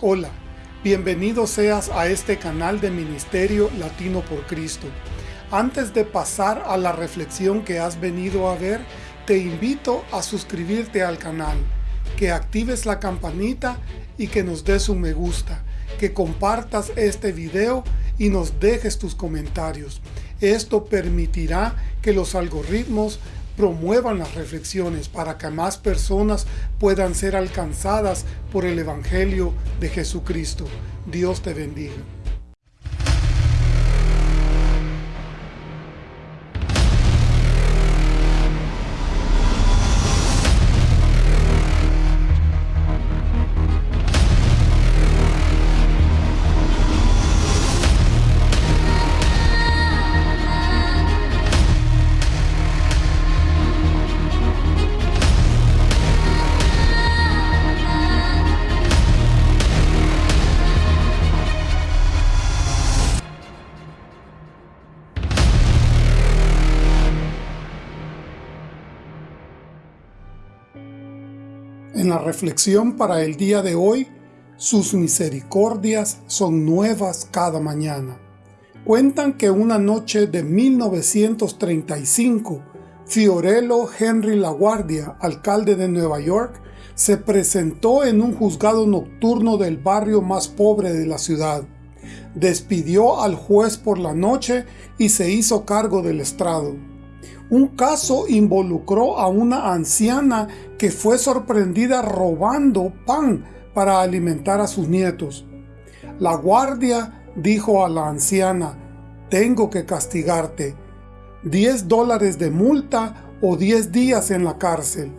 Hola, bienvenido seas a este canal de Ministerio Latino por Cristo. Antes de pasar a la reflexión que has venido a ver, te invito a suscribirte al canal, que actives la campanita y que nos des un me gusta, que compartas este video y nos dejes tus comentarios. Esto permitirá que los algoritmos promuevan las reflexiones para que más personas puedan ser alcanzadas por el Evangelio de Jesucristo. Dios te bendiga. La reflexión para el día de hoy, sus misericordias son nuevas cada mañana. Cuentan que una noche de 1935, Fiorello Henry LaGuardia, alcalde de Nueva York, se presentó en un juzgado nocturno del barrio más pobre de la ciudad. Despidió al juez por la noche y se hizo cargo del estrado. Un caso involucró a una anciana que fue sorprendida robando pan para alimentar a sus nietos. La guardia dijo a la anciana, tengo que castigarte, 10 dólares de multa o 10 días en la cárcel.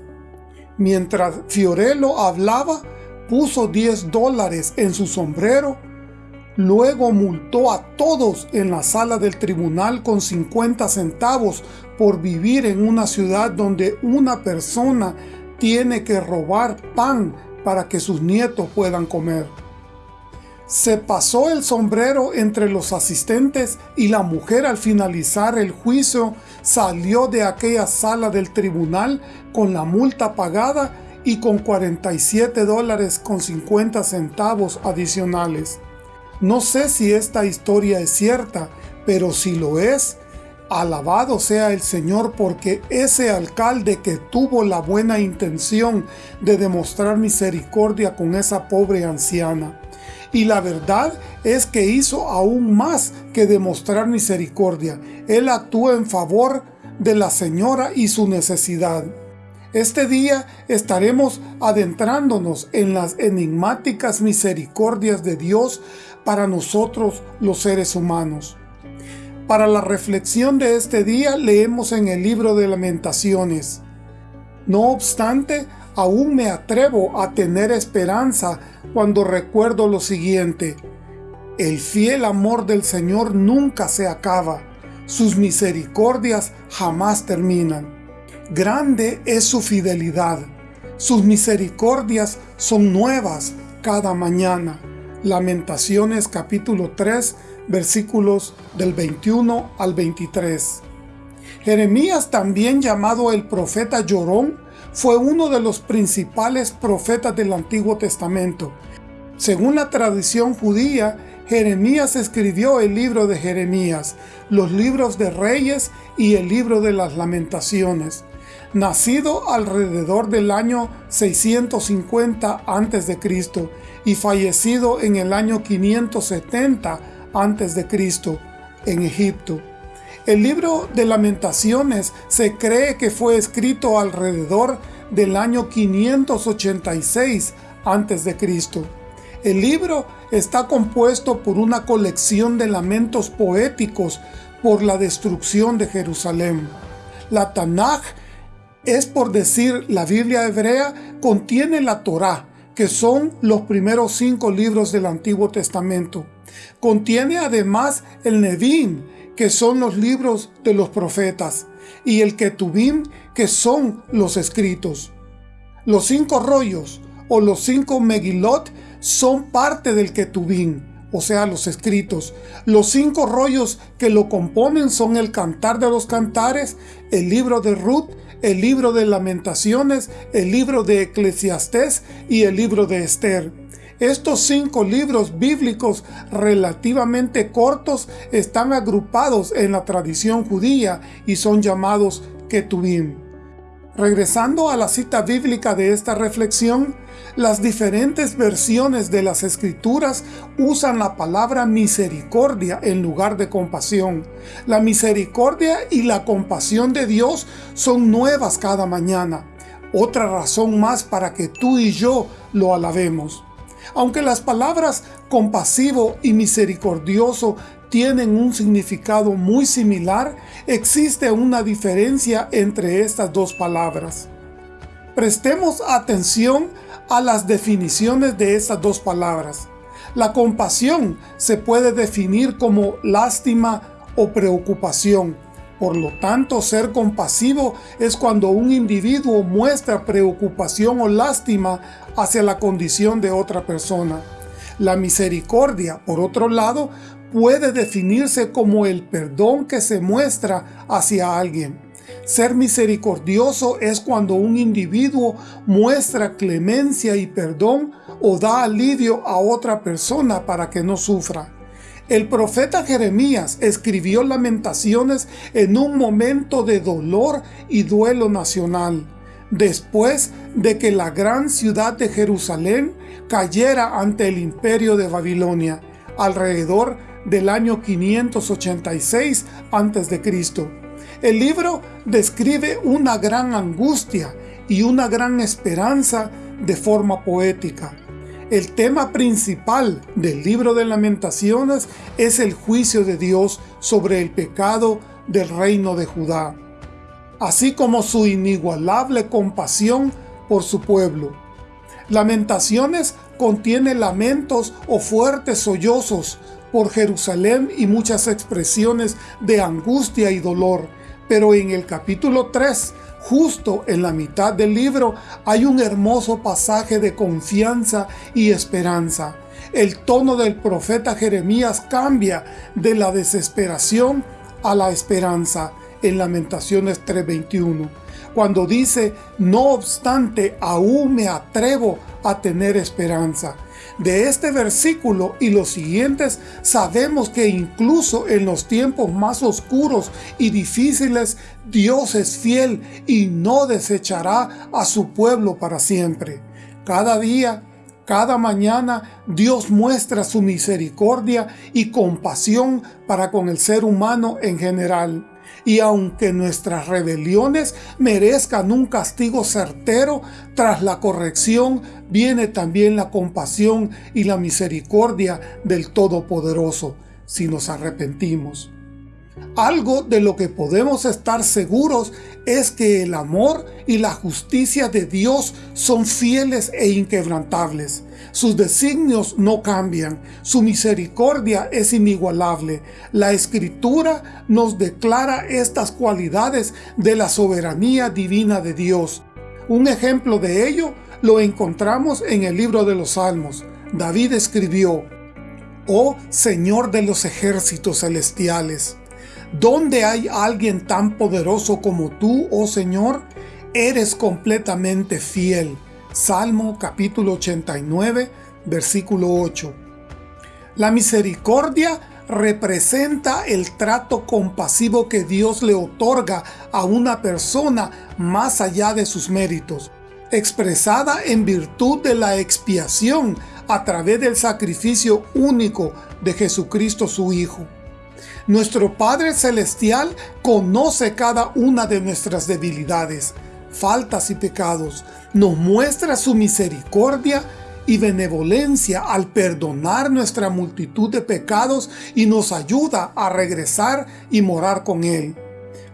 Mientras Fiorello hablaba, puso 10 dólares en su sombrero Luego multó a todos en la sala del tribunal con 50 centavos por vivir en una ciudad donde una persona tiene que robar pan para que sus nietos puedan comer. Se pasó el sombrero entre los asistentes y la mujer al finalizar el juicio salió de aquella sala del tribunal con la multa pagada y con 47 dólares con 50 centavos adicionales. No sé si esta historia es cierta, pero si lo es, alabado sea el Señor porque ese alcalde que tuvo la buena intención de demostrar misericordia con esa pobre anciana. Y la verdad es que hizo aún más que demostrar misericordia. Él actuó en favor de la señora y su necesidad. Este día estaremos adentrándonos en las enigmáticas misericordias de Dios para nosotros los seres humanos. Para la reflexión de este día leemos en el libro de Lamentaciones. No obstante, aún me atrevo a tener esperanza cuando recuerdo lo siguiente. El fiel amor del Señor nunca se acaba, sus misericordias jamás terminan. Grande es su fidelidad. Sus misericordias son nuevas cada mañana. Lamentaciones capítulo 3 versículos del 21 al 23. Jeremías, también llamado el profeta llorón, fue uno de los principales profetas del Antiguo Testamento. Según la tradición judía, Jeremías escribió el libro de Jeremías, los libros de Reyes y el libro de las Lamentaciones nacido alrededor del año 650 a.C. y fallecido en el año 570 a.C. en Egipto. El libro de Lamentaciones se cree que fue escrito alrededor del año 586 a.C. El libro está compuesto por una colección de lamentos poéticos por la destrucción de Jerusalén. La Tanaj es por decir la Biblia hebrea, contiene la Torá, que son los primeros cinco libros del Antiguo Testamento. Contiene además el Nevim, que son los libros de los profetas, y el Ketubim, que son los escritos. Los cinco rollos, o los cinco Megilot, son parte del Ketubim, o sea, los escritos. Los cinco rollos que lo componen son el Cantar de los Cantares, el Libro de Ruth, el libro de Lamentaciones, el libro de Eclesiastés y el libro de Esther. Estos cinco libros bíblicos relativamente cortos están agrupados en la tradición judía y son llamados Ketubim. Regresando a la cita bíblica de esta reflexión, las diferentes versiones de las escrituras usan la palabra misericordia en lugar de compasión. La misericordia y la compasión de Dios son nuevas cada mañana. Otra razón más para que tú y yo lo alabemos. Aunque las palabras compasivo y misericordioso tienen un significado muy similar, existe una diferencia entre estas dos palabras. Prestemos atención a las definiciones de estas dos palabras. La compasión se puede definir como lástima o preocupación. Por lo tanto, ser compasivo es cuando un individuo muestra preocupación o lástima hacia la condición de otra persona. La misericordia, por otro lado, puede definirse como el perdón que se muestra hacia alguien. Ser misericordioso es cuando un individuo muestra clemencia y perdón o da alivio a otra persona para que no sufra. El profeta Jeremías escribió lamentaciones en un momento de dolor y duelo nacional, después de que la gran ciudad de Jerusalén cayera ante el imperio de Babilonia, alrededor del año 586 a.C. El libro describe una gran angustia y una gran esperanza de forma poética. El tema principal del libro de lamentaciones es el juicio de Dios sobre el pecado del reino de Judá, así como su inigualable compasión por su pueblo. Lamentaciones contiene lamentos o fuertes sollozos por Jerusalén y muchas expresiones de angustia y dolor, pero en el capítulo 3 Justo en la mitad del libro hay un hermoso pasaje de confianza y esperanza. El tono del profeta Jeremías cambia de la desesperación a la esperanza en Lamentaciones 3.21, cuando dice, no obstante, aún me atrevo a tener esperanza. De este versículo y los siguientes sabemos que incluso en los tiempos más oscuros y difíciles, Dios es fiel y no desechará a su pueblo para siempre. Cada día, cada mañana, Dios muestra su misericordia y compasión para con el ser humano en general. Y aunque nuestras rebeliones merezcan un castigo certero, tras la corrección viene también la compasión y la misericordia del Todopoderoso, si nos arrepentimos. Algo de lo que podemos estar seguros es que el amor y la justicia de Dios son fieles e inquebrantables. Sus designios no cambian, su misericordia es inigualable. La Escritura nos declara estas cualidades de la soberanía divina de Dios. Un ejemplo de ello lo encontramos en el libro de los Salmos. David escribió, «Oh Señor de los ejércitos celestiales, ¿Dónde hay alguien tan poderoso como tú, oh Señor? Eres completamente fiel. Salmo capítulo 89, versículo 8. La misericordia representa el trato compasivo que Dios le otorga a una persona más allá de sus méritos, expresada en virtud de la expiación a través del sacrificio único de Jesucristo su Hijo. Nuestro Padre Celestial conoce cada una de nuestras debilidades, faltas y pecados. Nos muestra su misericordia y benevolencia al perdonar nuestra multitud de pecados y nos ayuda a regresar y morar con Él.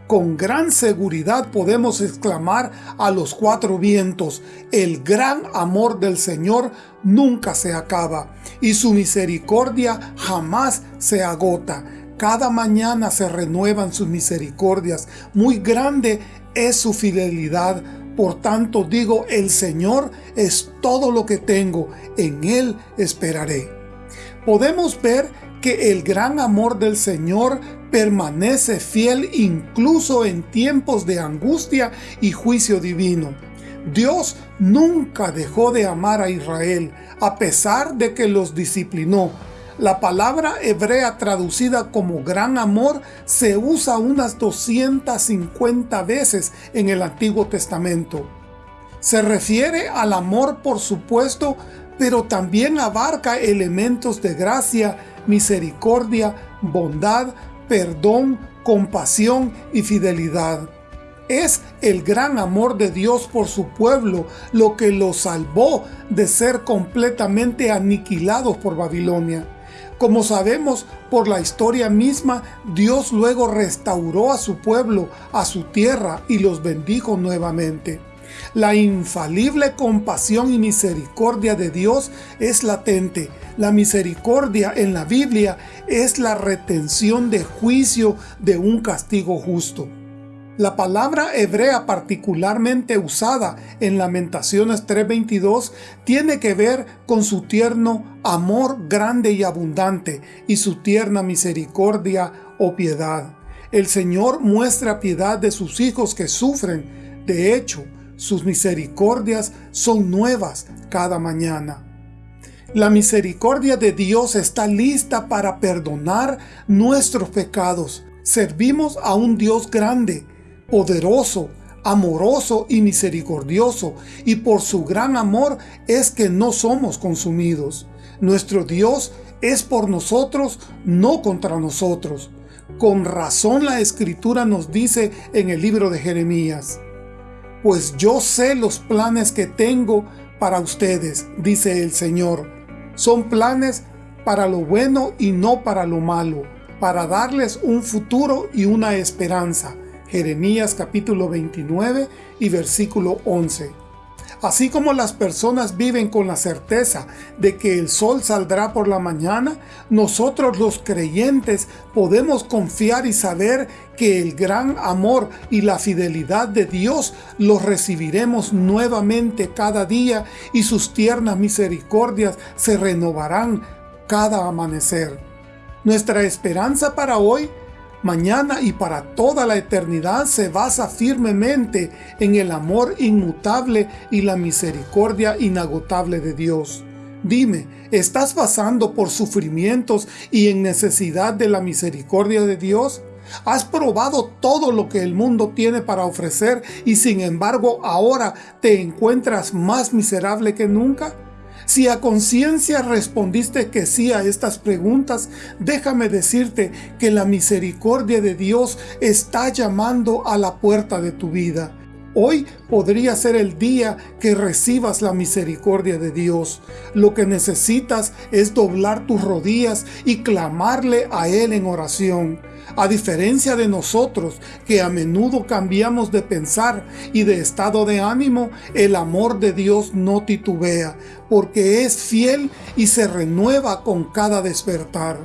Con gran seguridad podemos exclamar a los cuatro vientos, el gran amor del Señor nunca se acaba y su misericordia jamás se agota. Cada mañana se renuevan sus misericordias. Muy grande es su fidelidad. Por tanto digo, el Señor es todo lo que tengo. En Él esperaré. Podemos ver que el gran amor del Señor permanece fiel incluso en tiempos de angustia y juicio divino. Dios nunca dejó de amar a Israel, a pesar de que los disciplinó. La palabra hebrea traducida como gran amor se usa unas 250 veces en el Antiguo Testamento. Se refiere al amor por supuesto, pero también abarca elementos de gracia, misericordia, bondad, perdón, compasión y fidelidad. Es el gran amor de Dios por su pueblo lo que lo salvó de ser completamente aniquilados por Babilonia. Como sabemos por la historia misma, Dios luego restauró a su pueblo, a su tierra y los bendijo nuevamente. La infalible compasión y misericordia de Dios es latente. La misericordia en la Biblia es la retención de juicio de un castigo justo. La palabra hebrea particularmente usada en Lamentaciones 3.22 tiene que ver con su tierno amor grande y abundante y su tierna misericordia o piedad. El Señor muestra piedad de sus hijos que sufren. De hecho, sus misericordias son nuevas cada mañana. La misericordia de Dios está lista para perdonar nuestros pecados. Servimos a un Dios grande, poderoso, amoroso y misericordioso, y por su gran amor es que no somos consumidos. Nuestro Dios es por nosotros, no contra nosotros. Con razón la Escritura nos dice en el libro de Jeremías, Pues yo sé los planes que tengo para ustedes, dice el Señor. Son planes para lo bueno y no para lo malo, para darles un futuro y una esperanza. Jeremías capítulo 29 y versículo 11. Así como las personas viven con la certeza de que el sol saldrá por la mañana, nosotros los creyentes podemos confiar y saber que el gran amor y la fidelidad de Dios los recibiremos nuevamente cada día y sus tiernas misericordias se renovarán cada amanecer. Nuestra esperanza para hoy mañana y para toda la eternidad se basa firmemente en el amor inmutable y la misericordia inagotable de Dios. Dime, ¿estás pasando por sufrimientos y en necesidad de la misericordia de Dios? ¿Has probado todo lo que el mundo tiene para ofrecer y sin embargo ahora te encuentras más miserable que nunca? Si a conciencia respondiste que sí a estas preguntas, déjame decirte que la misericordia de Dios está llamando a la puerta de tu vida. Hoy podría ser el día que recibas la misericordia de Dios. Lo que necesitas es doblar tus rodillas y clamarle a Él en oración. A diferencia de nosotros, que a menudo cambiamos de pensar y de estado de ánimo, el amor de Dios no titubea, porque es fiel y se renueva con cada despertar.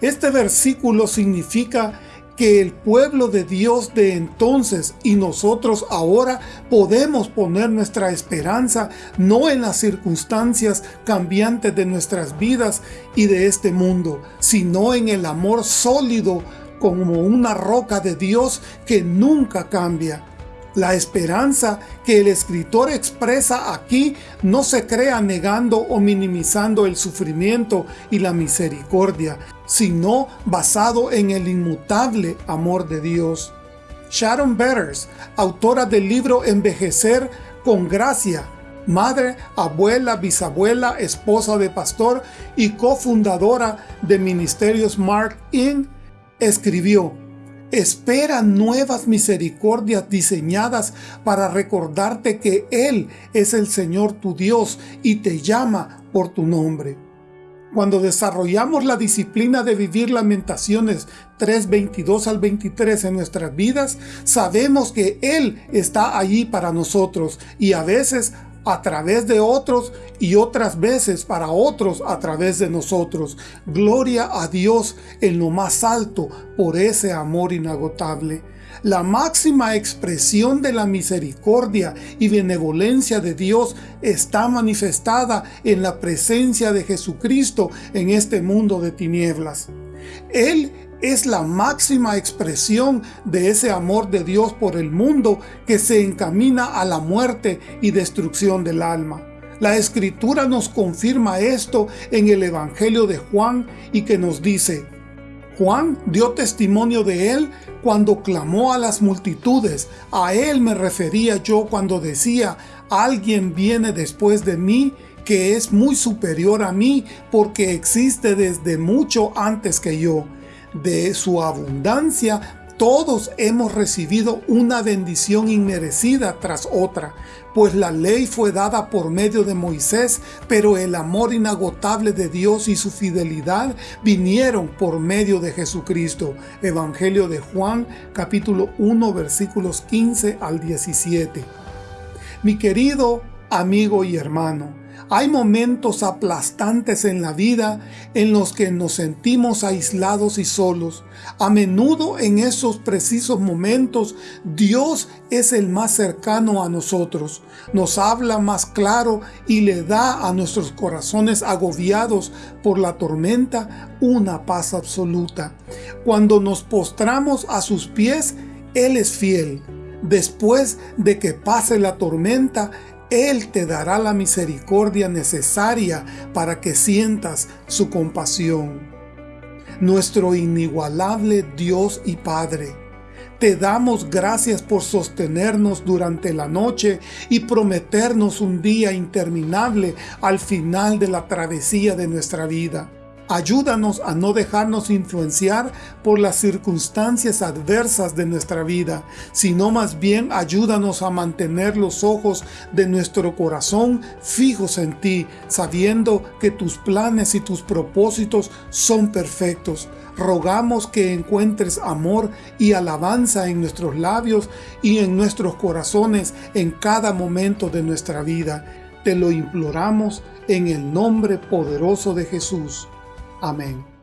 Este versículo significa que el pueblo de Dios de entonces y nosotros ahora podemos poner nuestra esperanza no en las circunstancias cambiantes de nuestras vidas y de este mundo, sino en el amor sólido como una roca de Dios que nunca cambia. La esperanza que el escritor expresa aquí no se crea negando o minimizando el sufrimiento y la misericordia, sino basado en el inmutable amor de Dios. Sharon Betters, autora del libro Envejecer con Gracia, madre, abuela, bisabuela, esposa de pastor y cofundadora de Ministerios Mark In, escribió Espera nuevas misericordias diseñadas para recordarte que Él es el Señor tu Dios y te llama por tu nombre. Cuando desarrollamos la disciplina de vivir Lamentaciones 3.22 al 23 en nuestras vidas, sabemos que Él está allí para nosotros y a veces a través de otros y otras veces para otros a través de nosotros. Gloria a Dios en lo más alto por ese amor inagotable. La máxima expresión de la misericordia y benevolencia de Dios está manifestada en la presencia de Jesucristo en este mundo de tinieblas. Él es la máxima expresión de ese amor de Dios por el mundo que se encamina a la muerte y destrucción del alma. La Escritura nos confirma esto en el Evangelio de Juan y que nos dice, Juan dio testimonio de él cuando clamó a las multitudes. A él me refería yo cuando decía, alguien viene después de mí que es muy superior a mí porque existe desde mucho antes que yo de su abundancia, todos hemos recibido una bendición inmerecida tras otra, pues la ley fue dada por medio de Moisés, pero el amor inagotable de Dios y su fidelidad vinieron por medio de Jesucristo. Evangelio de Juan, capítulo 1, versículos 15 al 17. Mi querido amigo y hermano, hay momentos aplastantes en la vida en los que nos sentimos aislados y solos. A menudo en esos precisos momentos Dios es el más cercano a nosotros. Nos habla más claro y le da a nuestros corazones agobiados por la tormenta una paz absoluta. Cuando nos postramos a sus pies, Él es fiel. Después de que pase la tormenta, él te dará la misericordia necesaria para que sientas su compasión. Nuestro inigualable Dios y Padre, te damos gracias por sostenernos durante la noche y prometernos un día interminable al final de la travesía de nuestra vida. Ayúdanos a no dejarnos influenciar por las circunstancias adversas de nuestra vida, sino más bien ayúdanos a mantener los ojos de nuestro corazón fijos en ti, sabiendo que tus planes y tus propósitos son perfectos. Rogamos que encuentres amor y alabanza en nuestros labios y en nuestros corazones en cada momento de nuestra vida. Te lo imploramos en el nombre poderoso de Jesús. Amém.